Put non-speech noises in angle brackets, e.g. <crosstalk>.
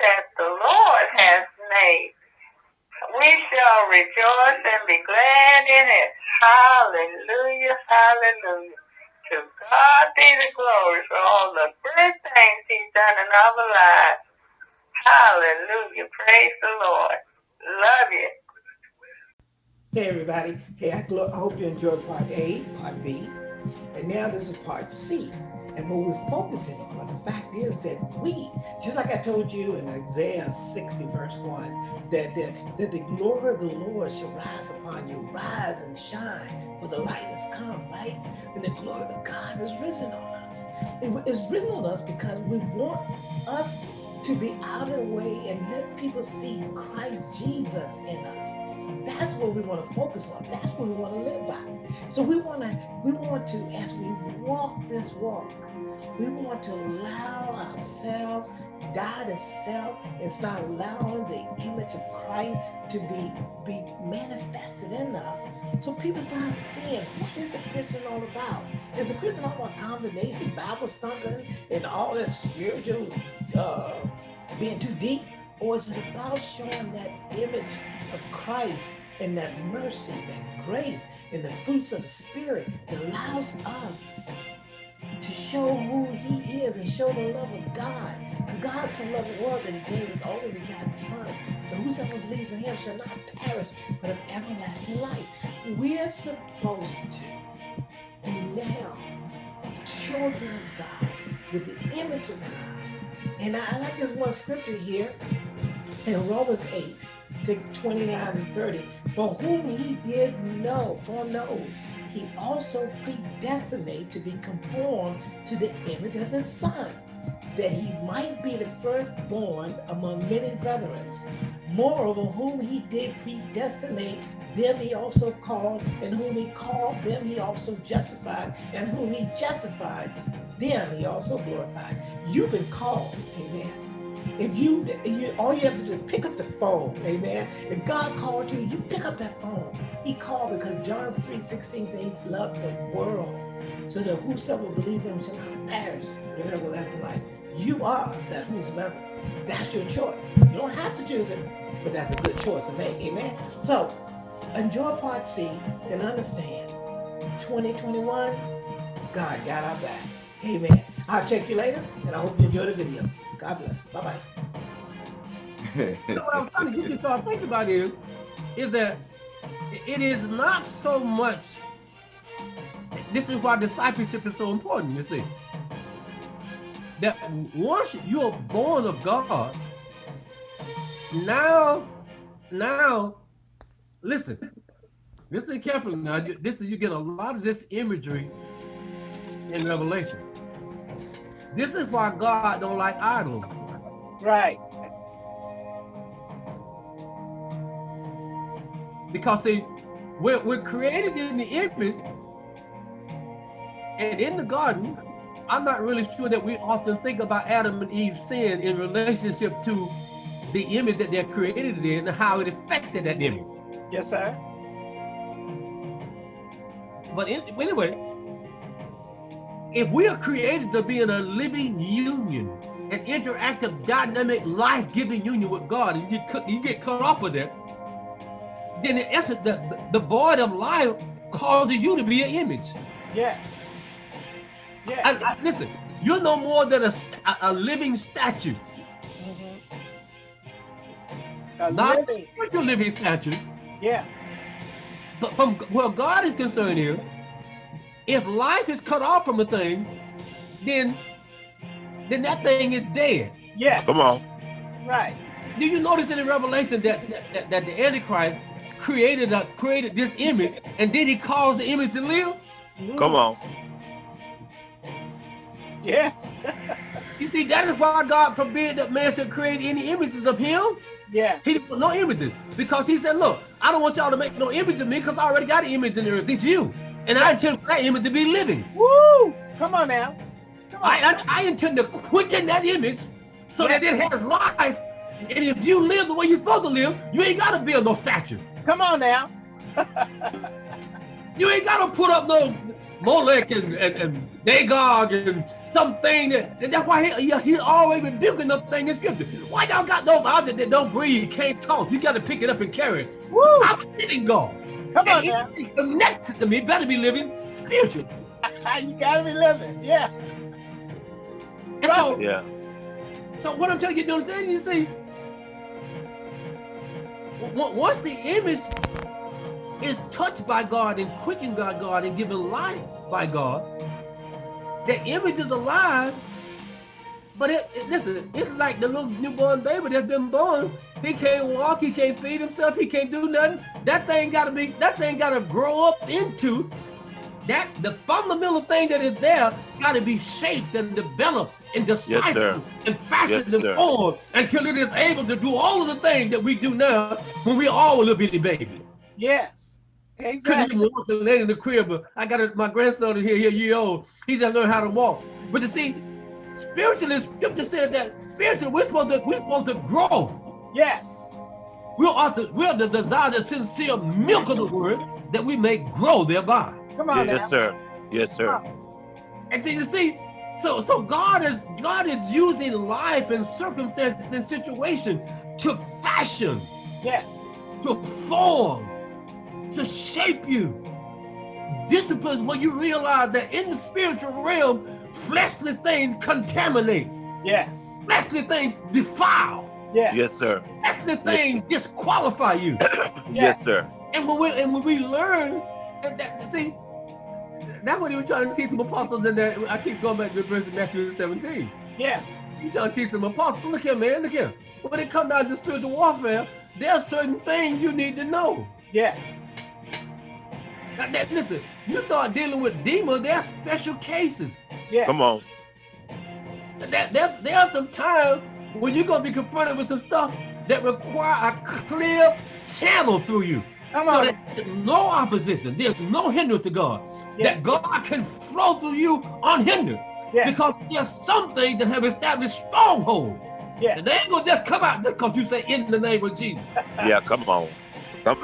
that the Lord has made. We shall rejoice and be glad in it. Hallelujah, hallelujah. To God be the glory for all the good things he's done in our lives. Hallelujah. Praise the Lord. Love you. Hey everybody. Hey, I, I hope you enjoyed part A, part B, and now this is part C. And what we're focusing on, the fact is that we, just like I told you in Isaiah 60 verse 1, that, that, that the glory of the Lord shall rise upon you, rise and shine, for the light has come, right? And the glory of God is risen on us. It is risen on us because we want us to be out of the way and let people see Christ Jesus in us. That's what we want to focus on. That's what we want to live by. So we want to, we want to, as we walk this walk, we want to allow ourselves, die to self, and start allowing the image of Christ to be, be manifested in us. So people start seeing what is a Christian all about? Is a Christian all about combination, Bible thumping, and all that spiritual uh, being too deep? Or is it about showing that image of Christ and that mercy, that grace, and the fruits of the Spirit that allows us to show who he is and show the love of God. For God so loved the world that he gave his only begotten son. That whosoever believes in him shall not perish, but have everlasting life. We're supposed to be now children of God with the image of God. And I, I like this one scripture here in Romans 8, to 29 and 30. For whom he did know, foreknow, he also predestinate to be conformed to the image of his son, that he might be the firstborn among many brethren. Moreover, whom he did predestinate, them he also called, and whom he called, them he also justified, and whom he justified, them he also glorified. You've been called, amen. If you, you, all you have to do is pick up the phone, amen. If God called you, you pick up that phone. He called because John 3, 16 says he loved the world so that whosoever believes in him shall not perish, but everlasting life. You are that whosoever. That's your choice. You don't have to choose it, but that's a good choice to make, amen. So enjoy part C and understand 2021, God got our back. Amen. I'll check you later, and I hope you enjoy the videos. God bless. Bye-bye. <laughs> so what I'm trying to get you to start thinking about is, is that it is not so much, this is why discipleship is so important, you see. That once you're born of God, now, now, listen, listen carefully now. This you get a lot of this imagery in Revelation. This is why God don't like idols. Right. Because see, we're, we're created in the image and in the garden, I'm not really sure that we often think about Adam and Eve's sin in relationship to the image that they're created in and how it affected that image. Yes, sir. But in, anyway, if we are created to be in a living union, an interactive, dynamic, life-giving union with God, and you, you get cut off of that, then in essence, the, the, the void of life causes you to be an image. Yes. Yeah. And, and listen, you're no more than a, a living statue. Mm -hmm. Not living. a spiritual living statue. Yeah. But from where God is concerned here, if life is cut off from a thing, then then that thing is dead. Yeah. Come on. Right. Do you notice in the Revelation that, that, that the Antichrist created a, created this image and then he caused the image to live? Mm-hmm. Come on. Yes. <laughs> you see, that is why God forbid that man should create any images of him. Yes. He put no images because he said, look, I don't want y'all to make no image of me because I already got an image in the earth. It's you. And I intend for that image to be living. Woo! Come on now. Come on. I, I, I intend to quicken that image so yeah. that it has life. And if you live the way you're supposed to live, you ain't got to build no statue. Come on now. <laughs> you ain't got to put up no Molech and, and, and Dagon and something that, and that's why he, he, he's always rebuking the thing in scripture. Why y'all got those objects that don't breathe, can't talk? You got to pick it up and carry it. Woo! I'm a God. Come on And now. he connected to me, better be living spiritual. <laughs> you gotta be living. Yeah. And so, Yeah. so what I'm trying to get you to understand, you see, once the image is touched by God and quickened by God and given life by God, the image is alive. But it, it- listen, it's like the little newborn baby that's been born. He can't walk, he can't feed himself, he can't do nothing. That thing gotta be, that thing gotta grow up into that the fundamental thing that is there gotta be shaped and developed and deciphered sir. and fashioned Yes, and sir. formed until it is able to do all of the things that we do now when we are all a little bitty baby. Yes. Exactly. Couldn't even walk and lay in the crib, but I got a, my grandson is here, here, year old. He's just learned how to walk. But you see, spiritually, scripture says that spiritually we're supposed to we're supposed to grow. Yes. We are to, we're to desire the sincere milk of the word that we may grow thereby. Come on Yes, now. sir. Yes, sir. And so you see, so so God is God is using life and circumstances and situation to fashion, Yes. to form, to shape you. Disciplines when you realize that in the spiritual realm, fleshly things contaminate, Yes. fleshly things defile, Yes. Yes, sir. fleshly things disqualify you. <coughs> Yes, sir. And when we and when we learn and that see, that's what he was trying to teach some apostles in there. I keep going back to the verse in Matthew 17. Yeah. He trying to teach some apostles. Look here, man, look here. When it comes down to spiritual warfare, there are certain things you need to know. Yes. Now, that- listen, you start dealing with demons, there are special cases. Yeah. Come on. That, there's, there's some time when you're gonna be confronted with some stuff that require a clear channel through you. Come So on. there's no opposition, there's no hindrance to God. Yeah. That God can flow through you unhindered. Yeah. Because there's some things that have established stronghold. Yeah. And they ain't gonna just come out just because you say in the name of Jesus. <laughs> Yeah, come on. Come